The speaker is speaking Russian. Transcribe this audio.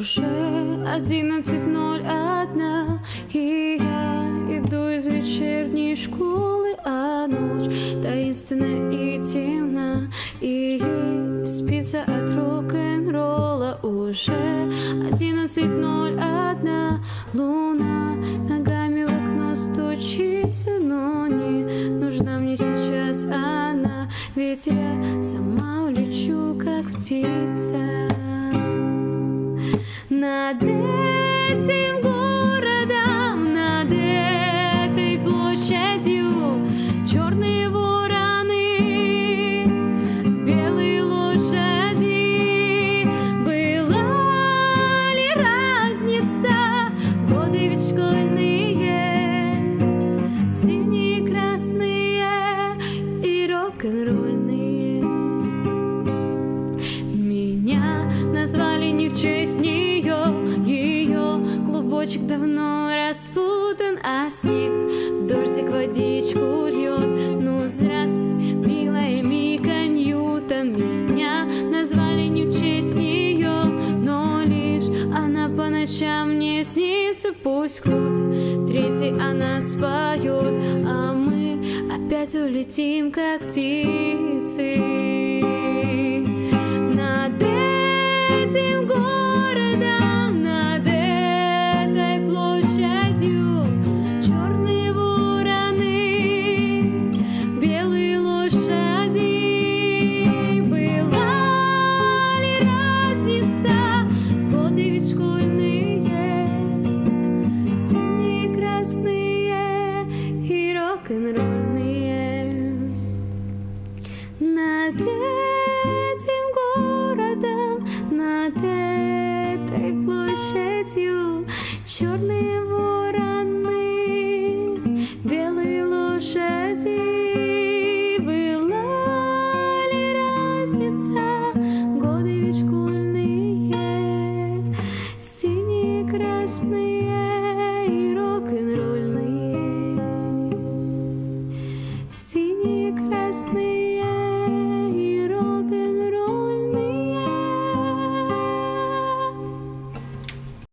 одиннадцать ноль одна И я иду из вечерней школы А ночь таинственна и темна И спится от рок-н-ролла. Уже одиннадцать ноль одна Луна ногами в окно стучится Но не нужна мне сейчас она Ведь я сама улечу, как птица над этим городом, над этой площадью черные вороны, белые лошади. Была ли разница? Годы ведь школьные, синие, красные и рок-н-ролльные. Меня назвали не в честь Ее клубочек давно распутан А снег, дождик, водичку льет. Ну, здравствуй, милая Мика Ньютон. Меня назвали не в честь нее Но лишь она по ночам мне снится. Пусть кто-то третий она споет А мы опять улетим, как птицы черные вороны, белые лошади. Была ли разница? Годы ведь синие, красные и рок-н-ролльные. Синие, красные